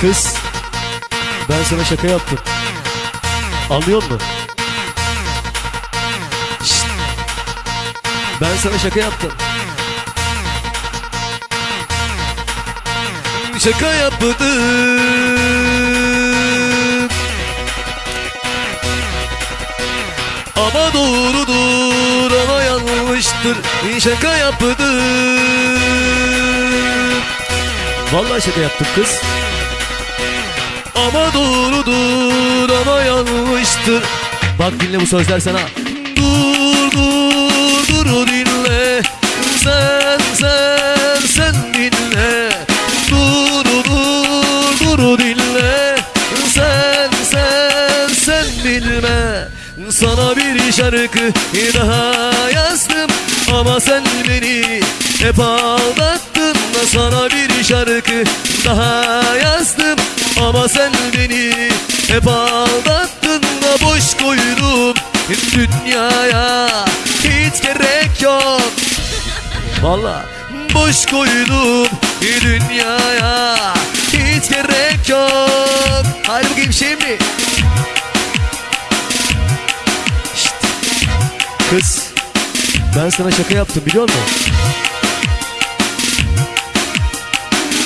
Kız ben sana şaka yaptım. Anlıyor musun? Şşt. Ben sana şaka yaptım. Şaka yaptım. Ama doğrudur ama yanlıştır Şaka yaptım Vallahi şaka yaptık kız Ama doğrudur ama yanlıştır. Bak dinle bu sözler sana. Dur dur dur dinle. Sen sen sen dinle. Dur dur dur dinle. Sen sen sen bilme Sana bir şarkı daha yazdım. Ama sen beni hep aldattın Sana bir şarkı daha yazdım. Ama sen beni hep aldattın da Boş koydum. Dünyaya Hiç gerek yok. Valla boş koydum. Dünyaya Hiç gerek yok. Hadi bakayım şimdi. Şşt. Kız ben sana şaka yaptım biliyor musun?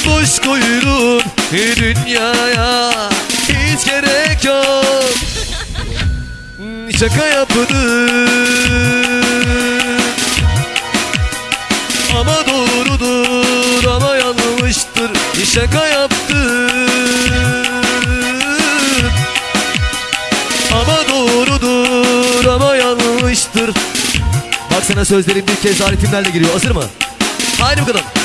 Boş koydum dünyaya. Hiç gerek yok. Şaka yaptım ama doğrudur ama yanlıştır. Şaka yaptım Ama doğrudur ama yanlıştır. Bak sana sözlerim bir kez ritimlerle giriyor. Hazır mı? Haydi bakalım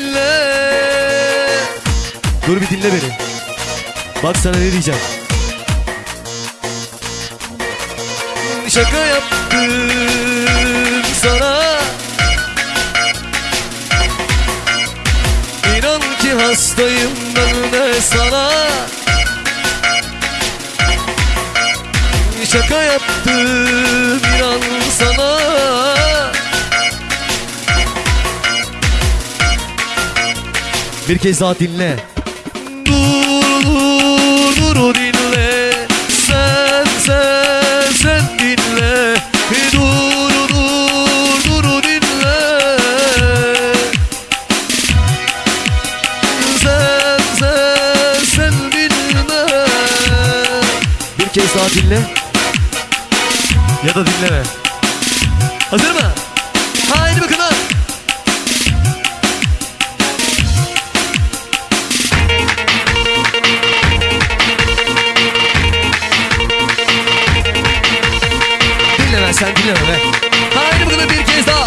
Dinle. Dur bir dinle beni. Bak sana ne diyeceğim. Şaka yaptım sana. İnan ki hastayım ben de sana. Şaka yaptım inan sana Bir kez daha dinle. Dur dur dur dinle. Sen sen sen dinle. Dur dur dur dinle. Sen sen sen bilme Bir kez daha dinle. Ya da dinleme. Hazır mı? Haydi bakalım sen dinleme be. Haydi bakalım bir kez daha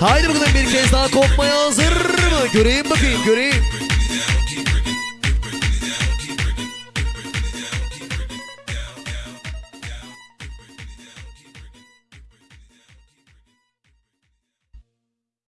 Haydi bakalım bir kez daha kopmaya hazır mı? Göreyim bakayım göreyim.